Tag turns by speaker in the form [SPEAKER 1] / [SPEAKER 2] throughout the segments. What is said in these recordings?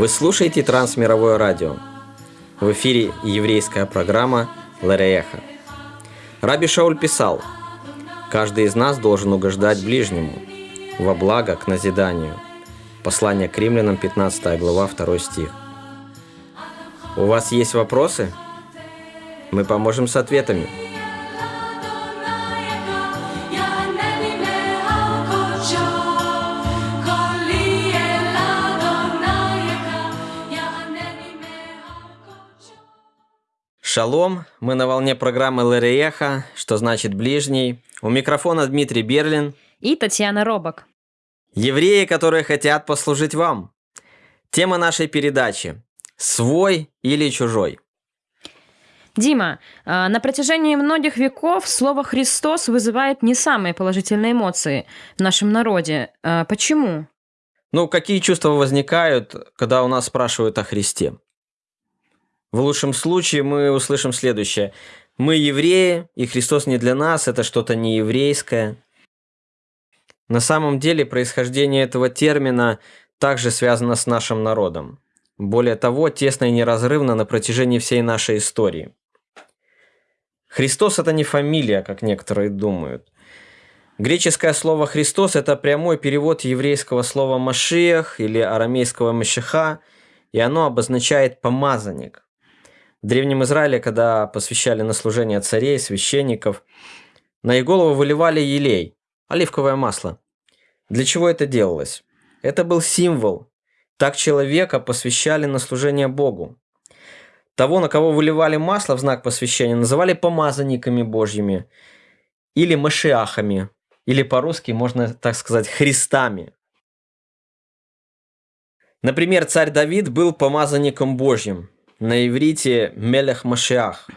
[SPEAKER 1] Вы слушаете Трансмировое радио. В эфире еврейская программа Ларееха. Раби Шауль писал, «Каждый из нас должен угождать ближнему, во благо к назиданию». Послание к римлянам, 15 глава, 2 стих. У вас есть вопросы? Мы поможем с ответами. Шалом, мы на волне программы Лариеха, что значит ближний. У микрофона Дмитрий Берлин
[SPEAKER 2] и Татьяна Робок.
[SPEAKER 1] Евреи, которые хотят послужить вам. Тема нашей передачи – свой или чужой.
[SPEAKER 2] Дима, а, на протяжении многих веков слово «Христос» вызывает не самые положительные эмоции в нашем народе. А, почему?
[SPEAKER 1] Ну, какие чувства возникают, когда у нас спрашивают о Христе? В лучшем случае мы услышим следующее. Мы евреи, и Христос не для нас, это что-то не еврейское. На самом деле происхождение этого термина также связано с нашим народом. Более того, тесно и неразрывно на протяжении всей нашей истории. Христос – это не фамилия, как некоторые думают. Греческое слово «Христос» – это прямой перевод еврейского слова «машиях» или арамейского «машиха», и оно обозначает «помазанник». В Древнем Израиле, когда посвящали на служение царей, священников, на их голову выливали елей, оливковое масло. Для чего это делалось? Это был символ. Так человека посвящали на служение Богу. Того, на кого выливали масло в знак посвящения, называли помазанниками Божьими или машиахами, или по-русски можно так сказать христами. Например, царь Давид был помазанником Божьим, на иврите «мелех Машиах».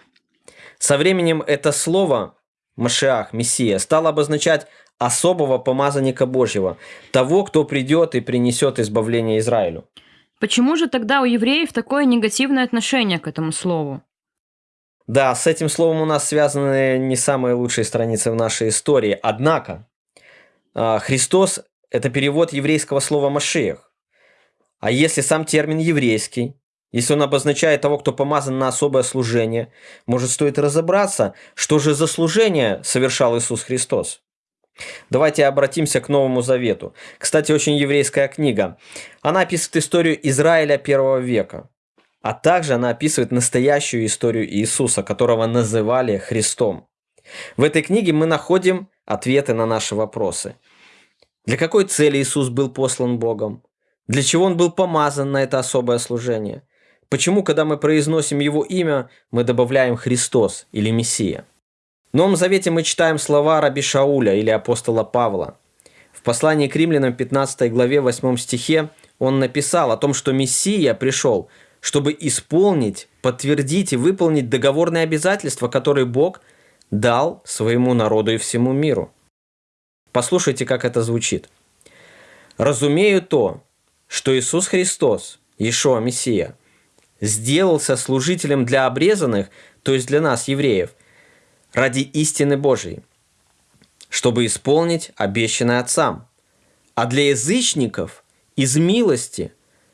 [SPEAKER 1] Со временем это слово «Машиах», «Мессия» стало обозначать особого помазанника Божьего, того, кто придет и принесет избавление Израилю.
[SPEAKER 2] Почему же тогда у евреев такое негативное отношение к этому слову?
[SPEAKER 1] Да, с этим словом у нас связаны не самые лучшие страницы в нашей истории. Однако, а, Христос – это перевод еврейского слова «машиях». А если сам термин еврейский, если он обозначает того, кто помазан на особое служение, может, стоит разобраться, что же за служение совершал Иисус Христос. Давайте обратимся к Новому Завету. Кстати, очень еврейская книга. Она описывает историю Израиля первого века. А также она описывает настоящую историю Иисуса, которого называли Христом. В этой книге мы находим ответы на наши вопросы. Для какой цели Иисус был послан Богом? Для чего Он был помазан на это особое служение – Почему, когда мы произносим Его имя, мы добавляем Христос или Мессия? В Новом Завете мы читаем слова Раби Шауля или апостола Павла. В послании к римлянам 15 главе 8 стихе он написал о том, что Мессия пришел, чтобы исполнить, подтвердить и выполнить договорные обязательства, которые Бог дал своему народу и всему миру. Послушайте, как это звучит. «Разумею то, что Иисус Христос, Ишуа Мессия – сделался служителем для обрезанных, то есть для нас, евреев, ради истины Божией, чтобы исполнить обещанное Отцам, а для язычников из милости,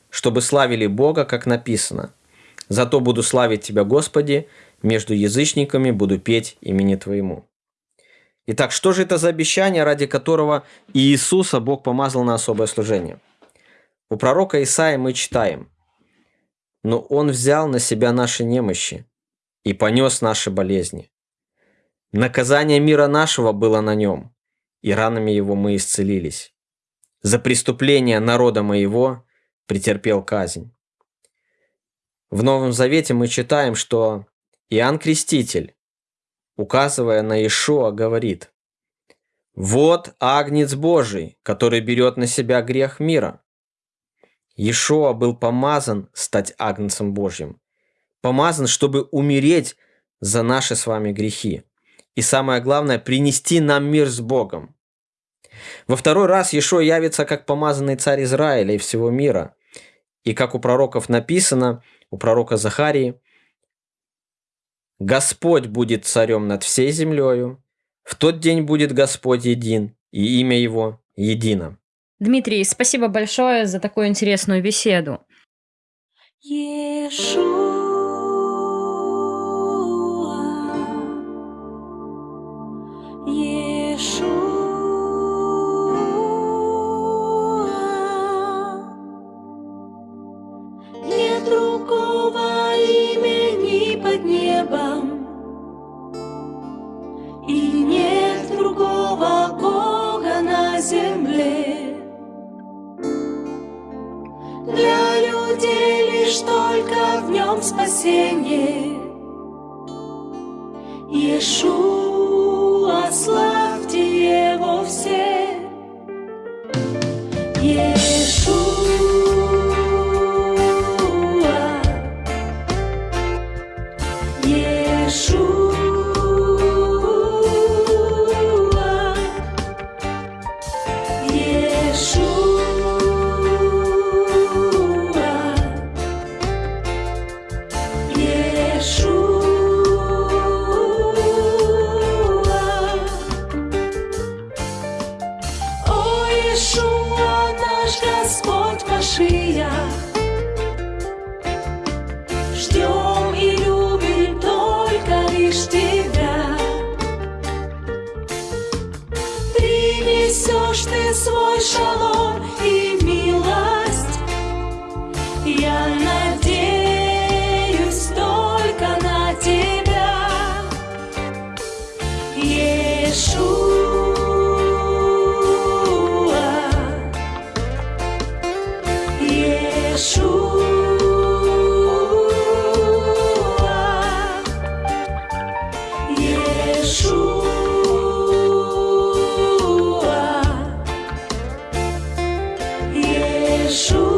[SPEAKER 1] чтобы славили Бога, как написано. Зато буду славить Тебя, Господи, между язычниками буду петь имени Твоему. Итак, что же это за обещание, ради которого Иисуса Бог помазал на особое служение? У пророка Исаия мы читаем – но Он взял на себя наши немощи и понес наши болезни. Наказание мира нашего было на нем, и ранами его мы исцелились. За преступление народа моего претерпел казнь. В Новом Завете мы читаем, что Иоанн Креститель, указывая на Ишуа, говорит, «Вот Агнец Божий, который берет на себя грех мира. Иешуа был помазан стать Агнцем Божьим. Помазан, чтобы умереть за наши с вами грехи. И самое главное, принести нам мир с Богом. Во второй раз Иешуа явится как помазанный царь Израиля и всего мира. И как у пророков написано, у пророка Захарии, «Господь будет царем над всей землею, в тот день будет Господь един, и имя Его едино».
[SPEAKER 2] Дмитрий, спасибо большое за такую интересную беседу.
[SPEAKER 3] Иешуа. Лишь только в нем спасение. Иешуа, славьте его все. Иешуа, Иешуа.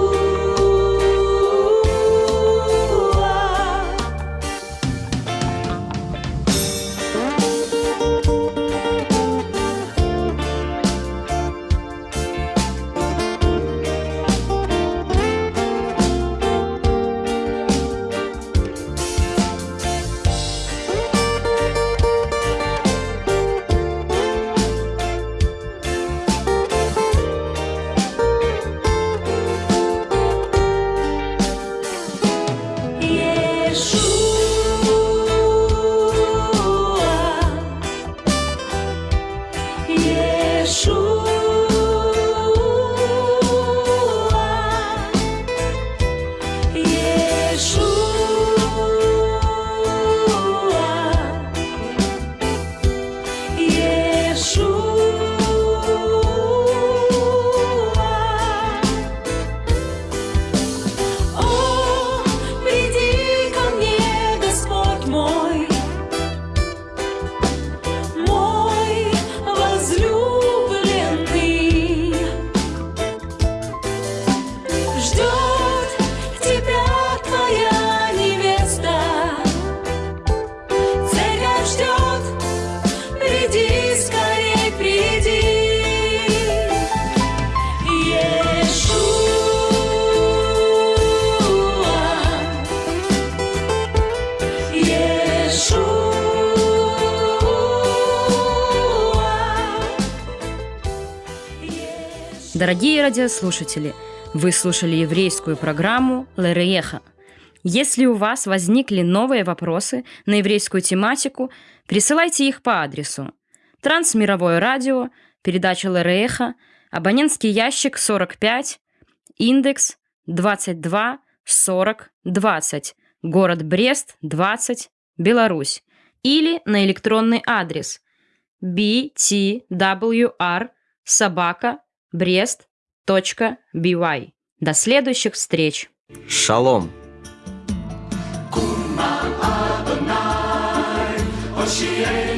[SPEAKER 2] Дорогие радиослушатели, вы слушали еврейскую программу «Лерееха». Если у вас возникли новые вопросы на еврейскую тематику, присылайте их по адресу Трансмировое радио, передача Лерееха, абонентский ящик 45, индекс 22 40 20, город Брест, 20, Беларусь, или на электронный адрес btwr собака brest.by. До следующих встреч!
[SPEAKER 1] Шалом!
[SPEAKER 4] Oshie